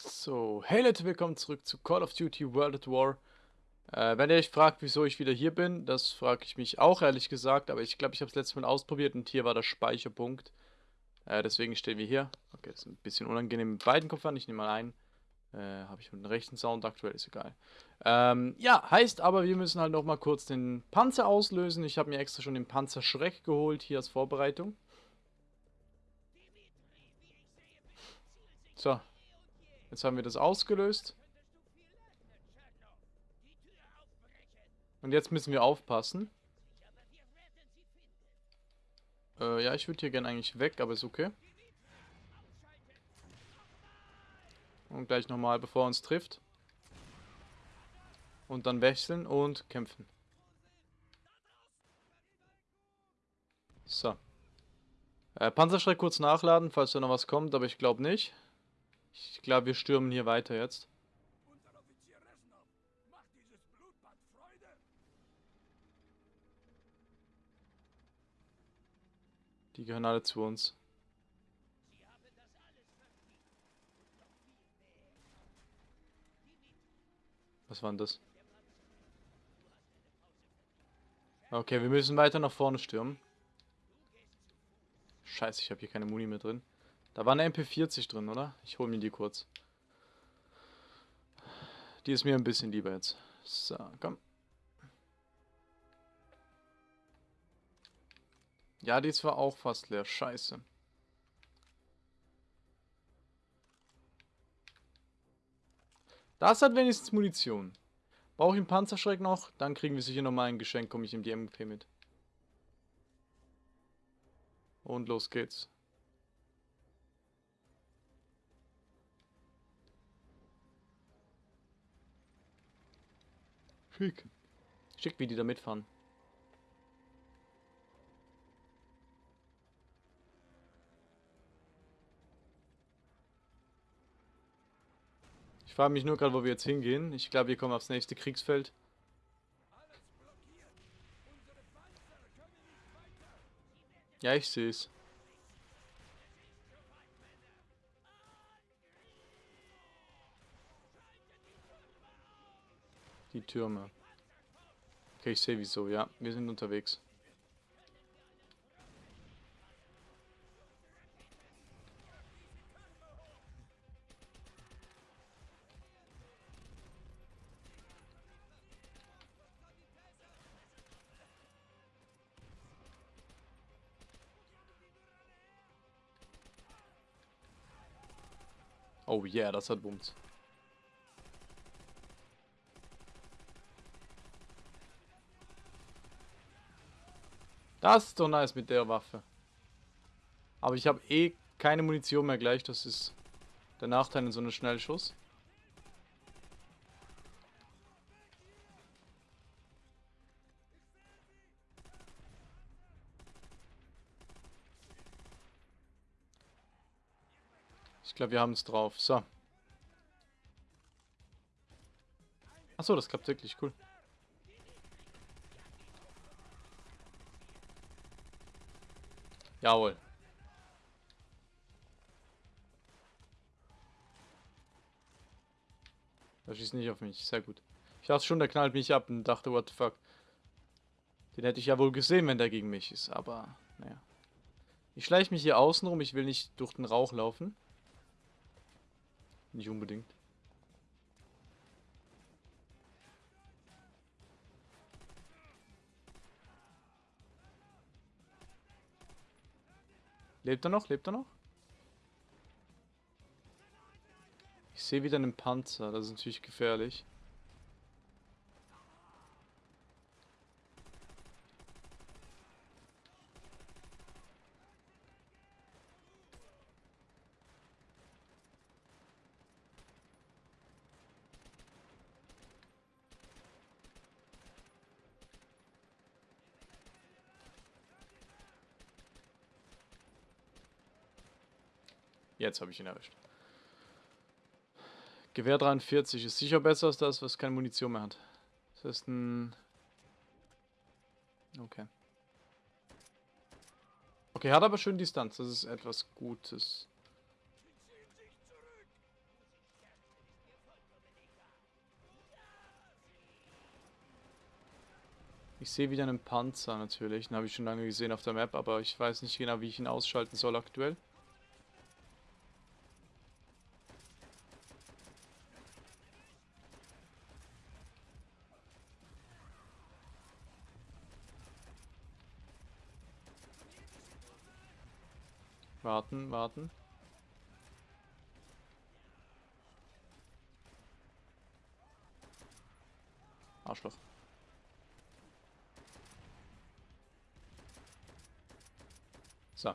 So, hey Leute, willkommen zurück zu Call of Duty World at War. Äh, wenn ihr euch fragt, wieso ich wieder hier bin, das frage ich mich auch ehrlich gesagt, aber ich glaube, ich habe es letztes Mal ausprobiert und hier war der Speicherpunkt. Äh, deswegen stehen wir hier. Okay, das ist ein bisschen unangenehm mit beiden Kopfhörern, ich nehme mal einen. Äh, habe ich mit dem rechten Sound aktuell, ist egal. Ähm, ja, heißt aber, wir müssen halt nochmal kurz den Panzer auslösen. Ich habe mir extra schon den Panzerschreck geholt, hier als Vorbereitung. So, Jetzt haben wir das ausgelöst. Und jetzt müssen wir aufpassen. Äh, ja, ich würde hier gerne eigentlich weg, aber ist okay. Und gleich nochmal, bevor er uns trifft. Und dann wechseln und kämpfen. So. Äh, Panzerschreck kurz nachladen, falls da noch was kommt, aber ich glaube nicht. Ich glaube, wir stürmen hier weiter jetzt. Die gehören alle zu uns. Was war denn das? Okay, wir müssen weiter nach vorne stürmen. Scheiße, ich habe hier keine Muni mehr drin. Da war eine MP40 drin, oder? Ich hole mir die kurz. Die ist mir ein bisschen lieber jetzt. So, komm. Ja, die ist zwar auch fast leer. Scheiße. Das hat wenigstens Munition. Brauche ich einen Panzerschreck noch? Dann kriegen wir sicher nochmal ein Geschenk. Komme ich in die MP mit. Und los geht's. Schick. Schick, wie die da mitfahren. Ich frage mich nur gerade, wo wir jetzt hingehen. Ich glaube, wir kommen aufs nächste Kriegsfeld. Ja, ich sehe es. Die Türme. Okay, ich sehe wieso. Ja, wir sind unterwegs. Oh yeah, das hat Bums. Das ist doch nice mit der Waffe. Aber ich habe eh keine Munition mehr gleich. Das ist der Nachteil in so einem Schnellschuss. Ich glaube, wir haben es drauf. So. Achso, das klappt wirklich cool. Jawohl. Er schießt nicht auf mich. Sehr gut. Ich dachte schon, der knallt mich ab und dachte, what the fuck. Den hätte ich ja wohl gesehen, wenn der gegen mich ist, aber naja. Ich schleiche mich hier außen rum. Ich will nicht durch den Rauch laufen. Nicht unbedingt. Lebt er noch? Lebt er noch? Ich sehe wieder einen Panzer. Das ist natürlich gefährlich. Jetzt habe ich ihn erwischt. Gewehr 43 ist sicher besser als das, was keine Munition mehr hat. Das ist ein... Okay. Okay, hat aber schön Distanz. Das ist etwas Gutes. Ich sehe wieder einen Panzer natürlich. Den habe ich schon lange gesehen auf der Map, aber ich weiß nicht genau, wie ich ihn ausschalten soll aktuell. Warten, warten. Arschloch. So.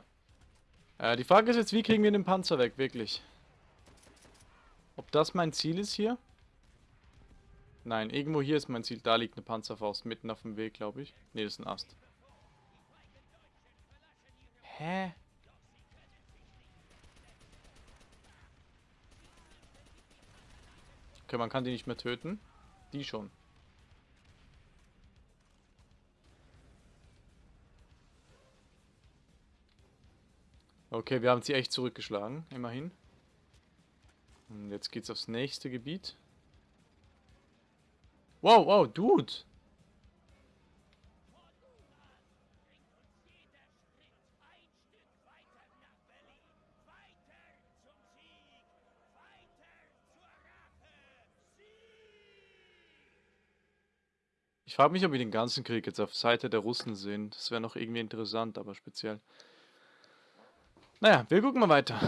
Äh, die Frage ist jetzt, wie kriegen wir den Panzer weg, wirklich? Ob das mein Ziel ist hier? Nein, irgendwo hier ist mein Ziel. Da liegt eine Panzerfaust, mitten auf dem Weg, glaube ich. Ne, das ist ein Ast. Hä? Okay, man kann die nicht mehr töten. Die schon. Okay, wir haben sie echt zurückgeschlagen, immerhin. Und jetzt geht's aufs nächste Gebiet. Wow, wow, Dude! Ich frage mich, ob wir den ganzen Krieg jetzt auf Seite der Russen sehen. Das wäre noch irgendwie interessant, aber speziell. Naja, wir gucken mal weiter.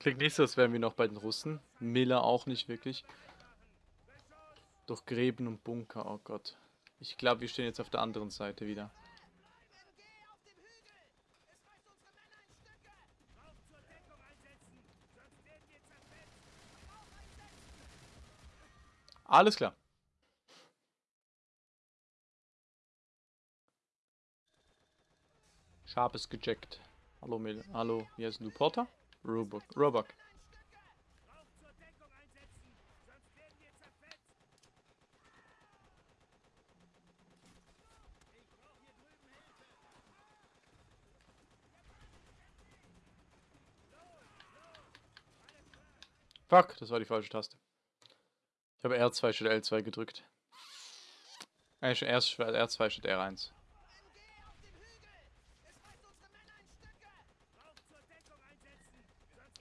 Klingt nicht so, als wären wir noch bei den Russen. Miller auch nicht wirklich. Durch Gräben und Bunker, oh Gott. Ich glaube, wir stehen jetzt auf der anderen Seite wieder. Alles klar. Scharpes gecheckt. Hallo, Mil Hallo, wie heißt du? Porter? Robok. Robok. Fuck, das war die falsche Taste. Ich habe R2 statt L2 gedrückt. Äh, erst R2 statt R1.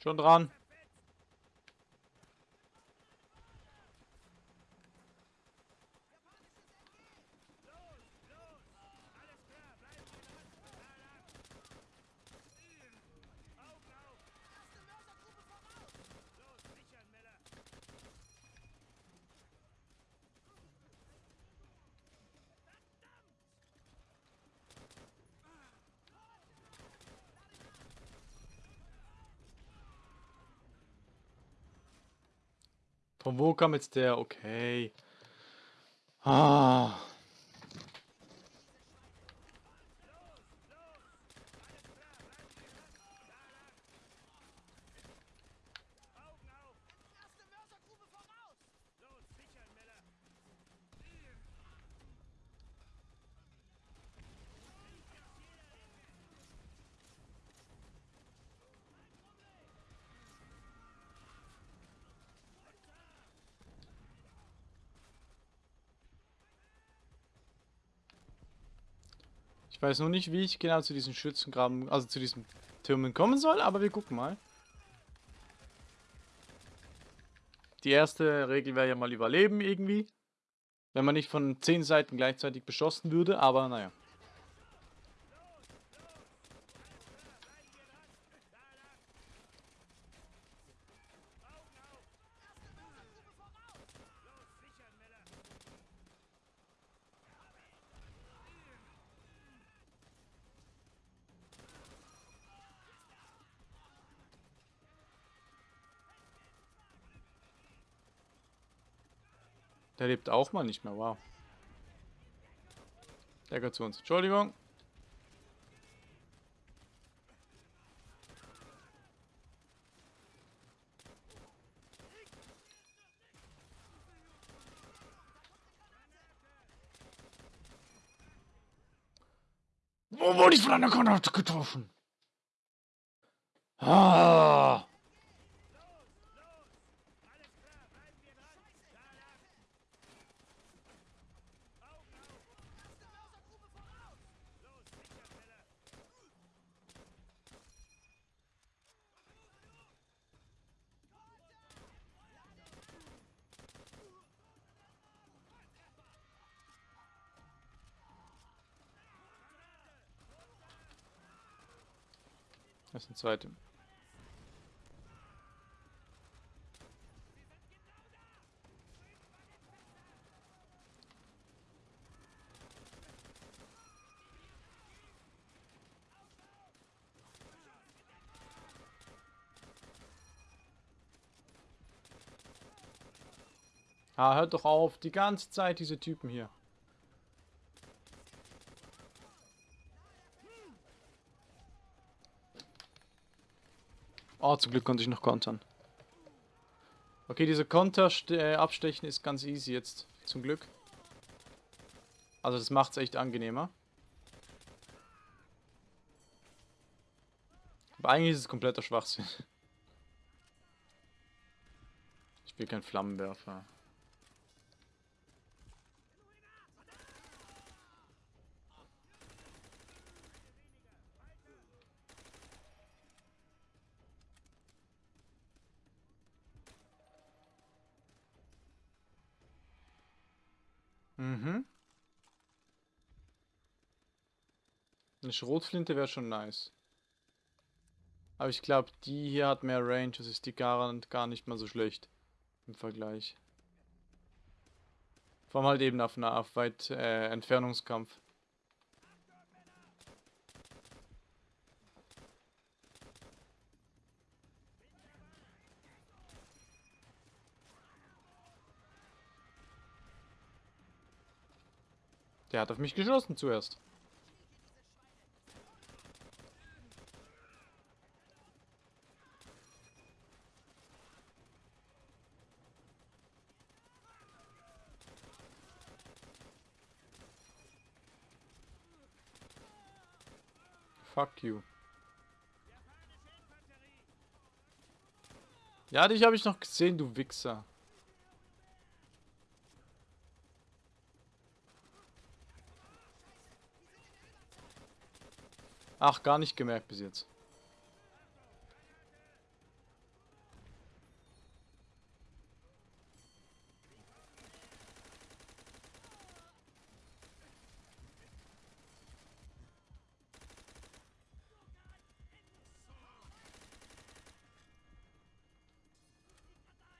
Schon dran. Von wo kam jetzt der? Okay. Ah. Ich weiß nur nicht, wie ich genau zu diesen Schützengraben, also zu diesen Türmen kommen soll, aber wir gucken mal. Die erste Regel wäre ja mal überleben irgendwie. Wenn man nicht von zehn Seiten gleichzeitig beschossen würde, aber naja. Der lebt auch mal nicht mehr, wow. Der gehört zu uns. Entschuldigung. Wo wurde ich von einer Granate getroffen? Ah. Das ist ein zweiter. Ah, hört doch auf. Die ganze Zeit diese Typen hier. Oh, zum Glück konnte ich noch kontern. Okay, diese Konter abstechen ist ganz easy jetzt. Zum Glück. Also das macht es echt angenehmer. Aber eigentlich ist es kompletter Schwachsinn. Ich will kein Flammenwerfer. Mhm. Eine Schrotflinte wäre schon nice. Aber ich glaube, die hier hat mehr Range. Das ist die Garant gar nicht mal so schlecht. Im Vergleich. Vor allem halt eben auf, einer, auf weit äh, Entfernungskampf. Der hat auf mich geschossen zuerst. Fuck you. Ja, dich habe ich noch gesehen, du Wichser. Ach, gar nicht gemerkt bis jetzt.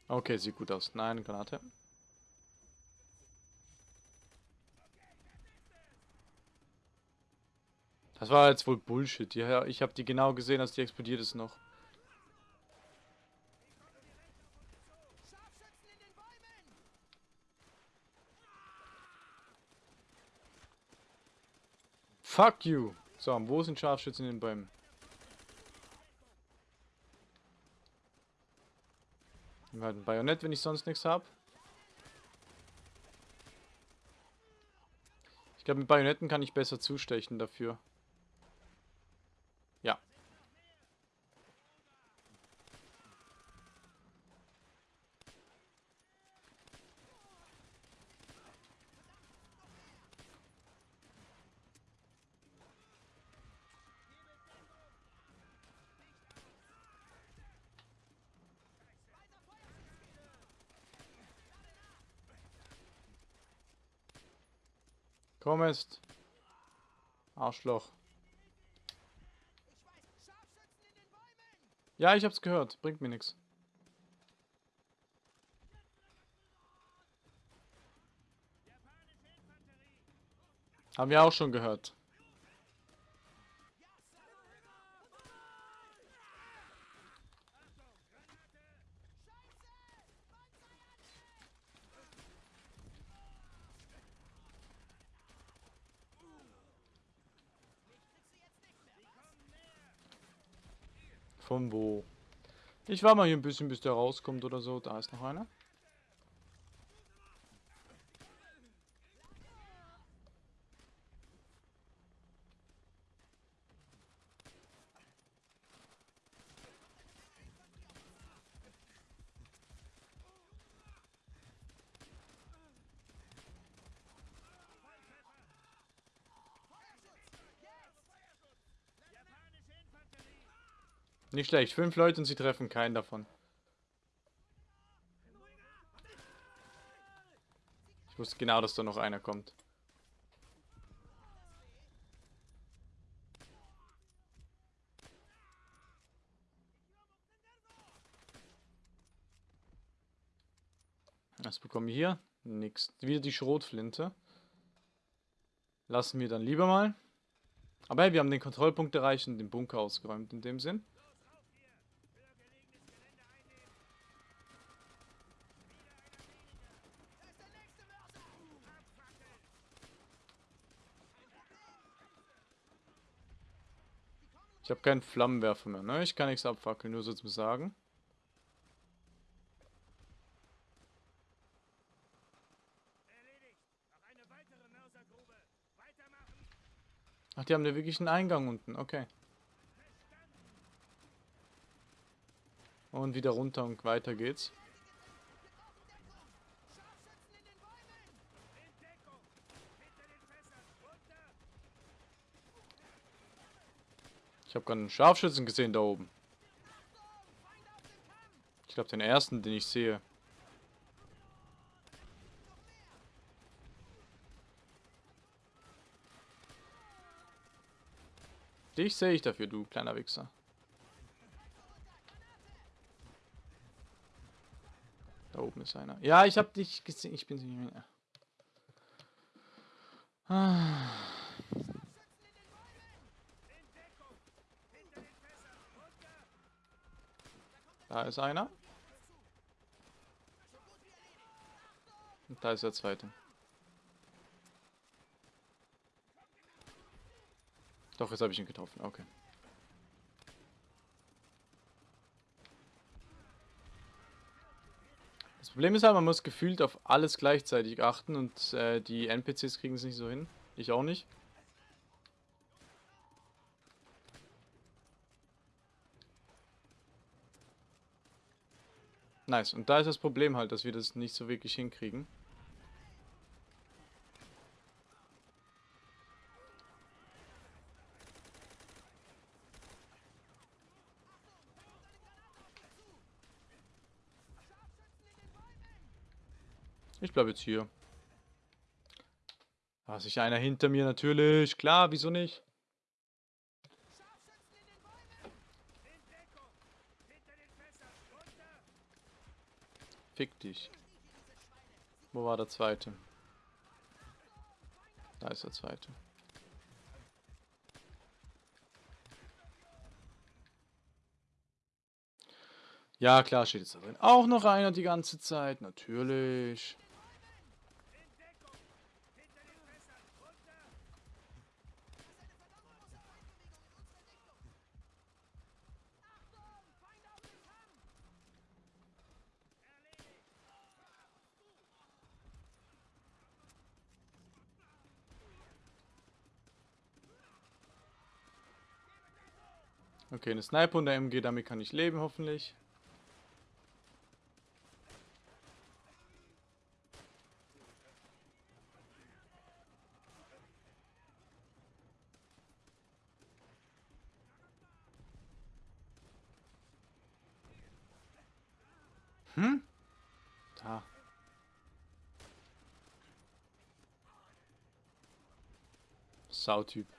Okay, sieht gut aus. Nein, Granate. Das war jetzt wohl Bullshit. Ja, ich habe die genau gesehen, als die explodiert ist noch. Fuck you. So, wo sind Scharfschützen in den Bäumen? ein Bajonett, wenn ich sonst nichts habe. Ich glaube, mit Bajonetten kann ich besser zustechen dafür. Kommst. Arschloch. Ja, ich hab's gehört. Bringt mir nichts. Haben wir auch schon gehört. Von wo? Ich war mal hier ein bisschen, bis der rauskommt oder so. Da ist noch einer. Nicht schlecht. Fünf Leute und sie treffen keinen davon. Ich wusste genau, dass da noch einer kommt. Was bekommen wir hier? Nix. Wieder die Schrotflinte. Lassen wir dann lieber mal. Aber hey, wir haben den Kontrollpunkt erreicht und den Bunker ausgeräumt in dem Sinn. Ich habe keinen Flammenwerfer mehr, ne? Ich kann nichts abfackeln, nur so zu sagen. Ach, die haben da wirklich einen Eingang unten, okay. Und wieder runter und weiter geht's. Ich habe gerade einen Scharfschützen gesehen da oben. Ich glaube den ersten, den ich sehe. Dich sehe ich dafür, du kleiner Wichser. Da oben ist einer. Ja, ich habe dich gesehen. Ich bin nicht mehr. Ah. Da ist einer. Und da ist der zweite. Doch, jetzt habe ich ihn getroffen. Okay. Das Problem ist halt, man muss gefühlt auf alles gleichzeitig achten und äh, die NPCs kriegen es nicht so hin. Ich auch nicht. Nice. Und da ist das Problem halt, dass wir das nicht so wirklich hinkriegen. Ich bleibe jetzt hier. Da ist sich einer hinter mir natürlich. Klar, wieso nicht? Fick dich. Wo war der zweite? Da ist der zweite. Ja, klar steht jetzt da drin. Auch noch einer die ganze Zeit. Natürlich. Okay, eine Sniper und der MG, damit kann ich leben, hoffentlich. Hm? Da. Sautyp.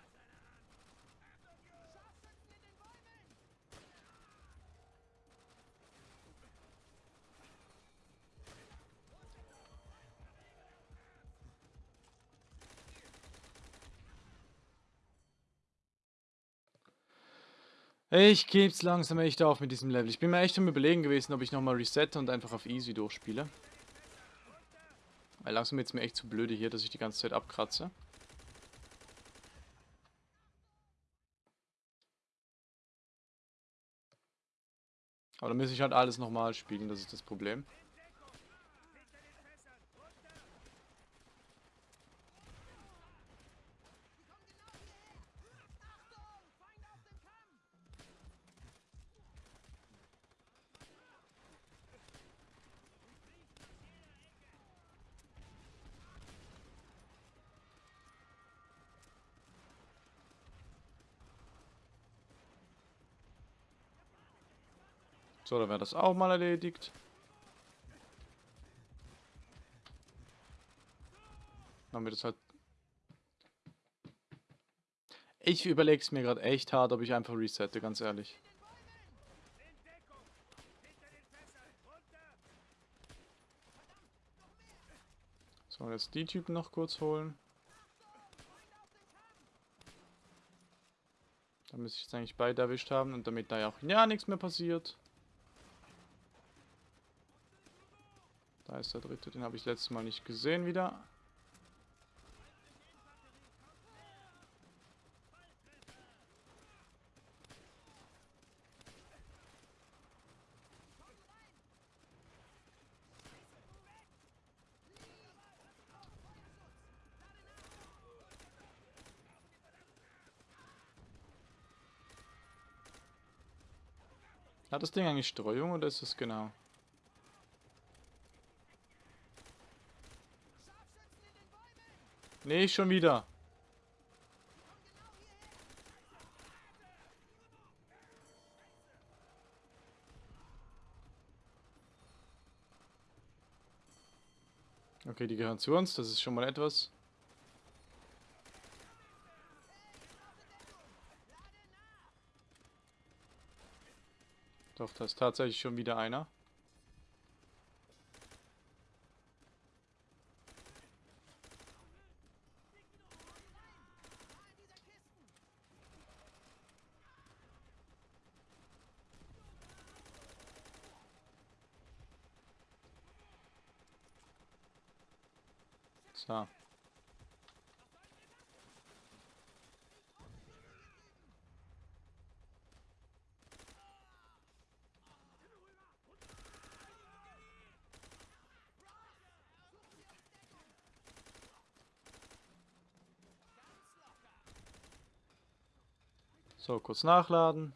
Ich geb's langsam echt auf mit diesem Level. Ich bin mir echt am überlegen gewesen, ob ich nochmal resette und einfach auf easy durchspiele. Weil langsam wird's mir echt zu blöde hier, dass ich die ganze Zeit abkratze. Aber dann muss ich halt alles nochmal spielen, das ist das Problem. So, dann wäre das auch mal erledigt. Dann wird es halt... Ich überlege es mir gerade echt hart, ob ich einfach resette, ganz ehrlich. So, jetzt die Typen noch kurz holen. Da müsste ich jetzt eigentlich beide erwischt haben und damit da ja auch ja nichts mehr passiert. Da ist der dritte, den habe ich letztes Mal nicht gesehen wieder. Hat das Ding eigentlich Streuung oder ist es genau? Nee, schon wieder. Okay, die gehören zu uns, das ist schon mal etwas. Doch, da ist tatsächlich schon wieder einer. So. So, kurz nachladen.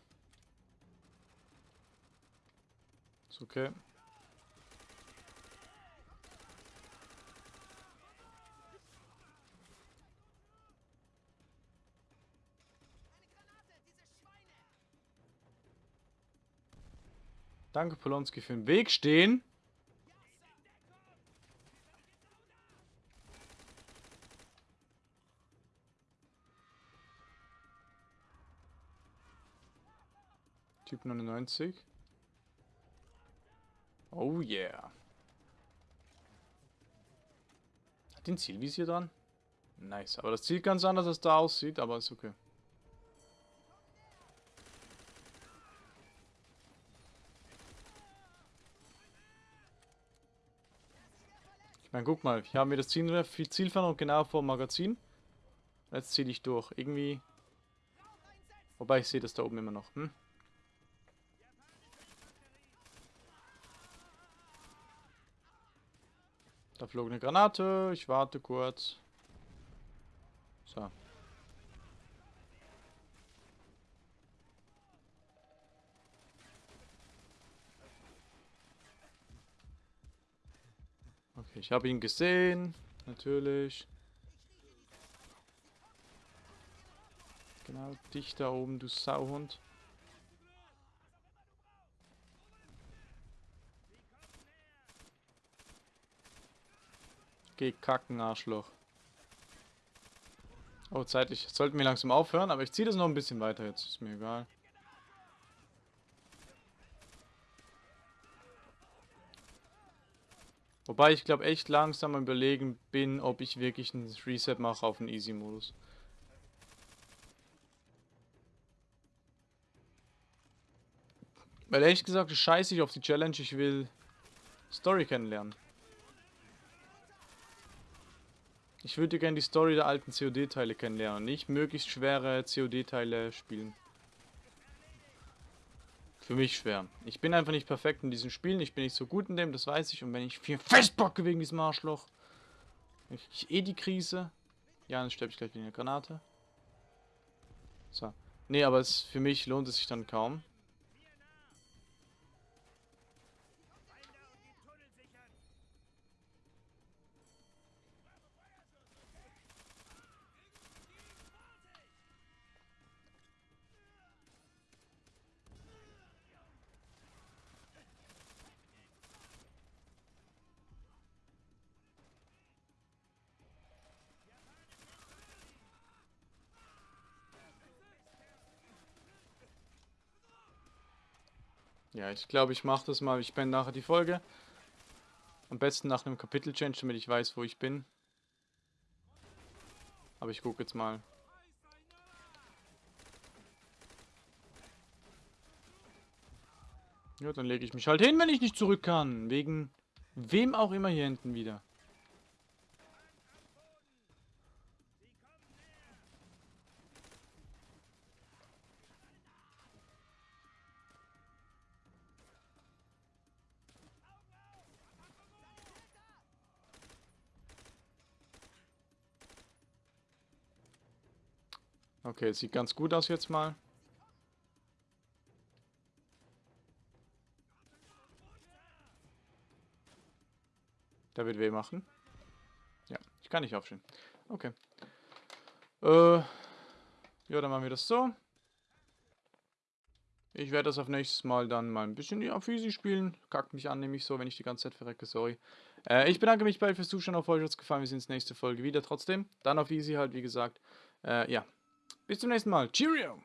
Ist okay. Danke, Polonski, für den Weg stehen. Typ 99. Oh yeah. Hat den Zielvisier dran? Nice. Aber das sieht ganz anders, als da aussieht, aber ist okay. Meine, guck mal, ich habe mir das Ziel, Zielfernrohr genau vor dem Magazin. Jetzt ziehe ich durch. Irgendwie... Wobei, ich sehe das da oben immer noch. Hm? Da flog eine Granate. Ich warte kurz. So. Okay, ich habe ihn gesehen. Natürlich. Genau, dich da oben, du Sauhund. Geh kacken, Arschloch. Oh, zeitlich. Sollten wir langsam aufhören, aber ich ziehe das noch ein bisschen weiter jetzt. Ist mir egal. Wobei ich glaube echt langsam am überlegen bin, ob ich wirklich ein Reset mache auf den Easy-Modus. Weil ehrlich gesagt, scheiße ich auf die Challenge, ich will Story kennenlernen. Ich würde gerne die Story der alten COD-Teile kennenlernen, nicht möglichst schwere COD-Teile spielen. Für mich schwer. Ich bin einfach nicht perfekt in diesen Spielen. Ich bin nicht so gut in dem, das weiß ich. Und wenn ich viel festbocke wegen diesem Arschloch, ich eh die Krise. Ja, dann sterbe ich gleich wegen der Granate. So. Nee, aber es, für mich lohnt es sich dann kaum. Ja, ich glaube, ich mache das mal. Ich beende nachher die Folge. Am besten nach einem Kapitel-Change, damit ich weiß, wo ich bin. Aber ich gucke jetzt mal. Ja, dann lege ich mich halt hin, wenn ich nicht zurück kann. Wegen wem auch immer hier hinten wieder. Okay, sieht ganz gut aus jetzt mal. Der wird weh machen. Ja, ich kann nicht aufstehen. Okay. Äh, ja, dann machen wir das so. Ich werde das auf nächstes Mal dann mal ein bisschen auf Easy spielen. Kackt mich an, nämlich so, wenn ich die ganze Zeit verrecke, sorry. Äh, ich bedanke mich bei euch fürs Zuschauen, auf euch hat es gefallen. Wir sehen uns nächste Folge wieder trotzdem. Dann auf Easy halt, wie gesagt. Äh, ja, bis zum nächsten Mal. Cheerio!